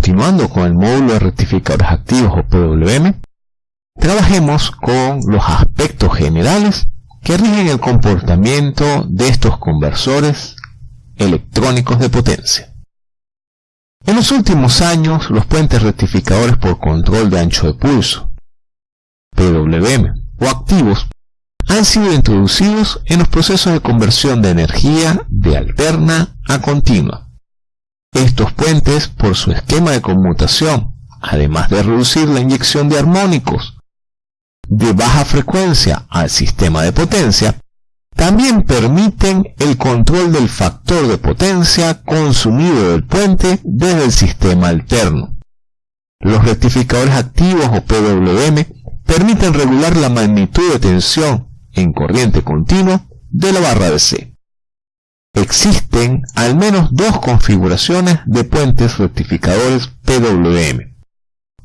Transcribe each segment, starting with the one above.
continuando con el módulo de rectificadores activos o PWM, trabajemos con los aspectos generales que rigen el comportamiento de estos conversores electrónicos de potencia. En los últimos años, los puentes rectificadores por control de ancho de pulso, PWM o activos, han sido introducidos en los procesos de conversión de energía de alterna a continua. Estos puentes, por su esquema de conmutación, además de reducir la inyección de armónicos de baja frecuencia al sistema de potencia, también permiten el control del factor de potencia consumido del puente desde el sistema alterno. Los rectificadores activos o PWM permiten regular la magnitud de tensión en corriente continua de la barra de C. Existen al menos dos configuraciones de puentes rectificadores PWM.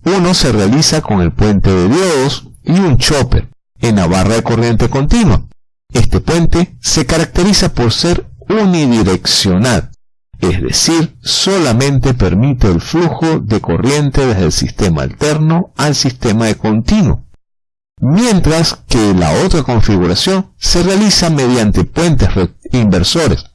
Uno se realiza con el puente de diodos y un chopper en la barra de corriente continua. Este puente se caracteriza por ser unidireccional, es decir, solamente permite el flujo de corriente desde el sistema alterno al sistema de continuo, mientras que la otra configuración se realiza mediante puentes inversores,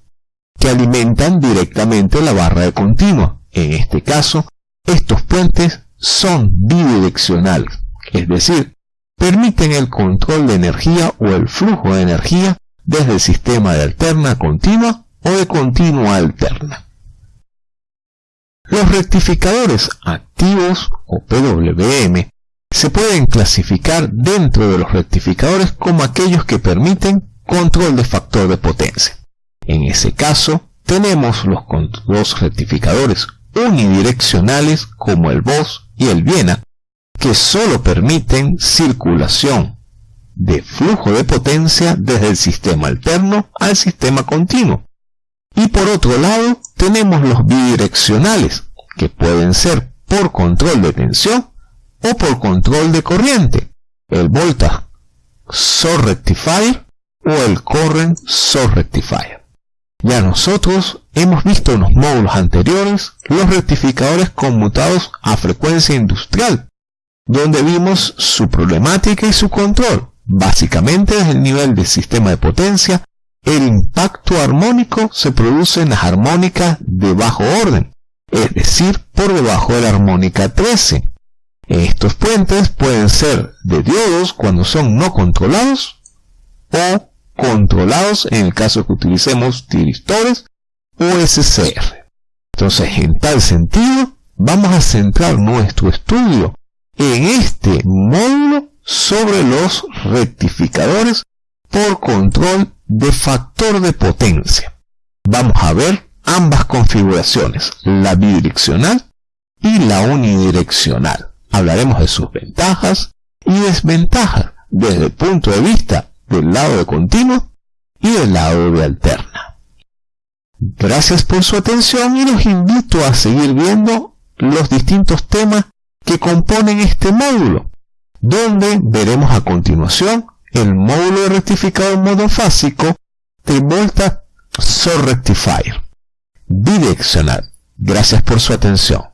que alimentan directamente la barra de continua. En este caso, estos puentes son bidireccionales, es decir, permiten el control de energía o el flujo de energía desde el sistema de alterna continua o de continua alterna. Los rectificadores activos o PWM se pueden clasificar dentro de los rectificadores como aquellos que permiten control de factor de potencia. En ese caso, tenemos los, rectificadores unidireccionales como el VOS y el Viena, que solo permiten circulación de flujo de potencia desde el sistema alterno al sistema continuo. Y por otro lado, tenemos los bidireccionales, que pueden ser por control de tensión o por control de corriente, el voltage source rectifier o el current source rectifier. Ya nosotros hemos visto en los módulos anteriores los rectificadores conmutados a frecuencia industrial, donde vimos su problemática y su control. Básicamente desde el nivel del sistema de potencia, el impacto armónico se produce en las armónicas de bajo orden, es decir, por debajo de la armónica 13. Estos puentes pueden ser de diodos cuando son no controlados o controlados en el caso que utilicemos tiristores o SCR. Entonces, en tal sentido, vamos a centrar nuestro estudio en este módulo sobre los rectificadores por control de factor de potencia. Vamos a ver ambas configuraciones, la bidireccional y la unidireccional. Hablaremos de sus ventajas y desventajas desde el punto de vista del lado de continuo y del lado de alterna. Gracias por su atención y los invito a seguir viendo los distintos temas que componen este módulo, donde veremos a continuación el módulo rectificado monofásico de Volta Rectifier bidireccional. Gracias por su atención.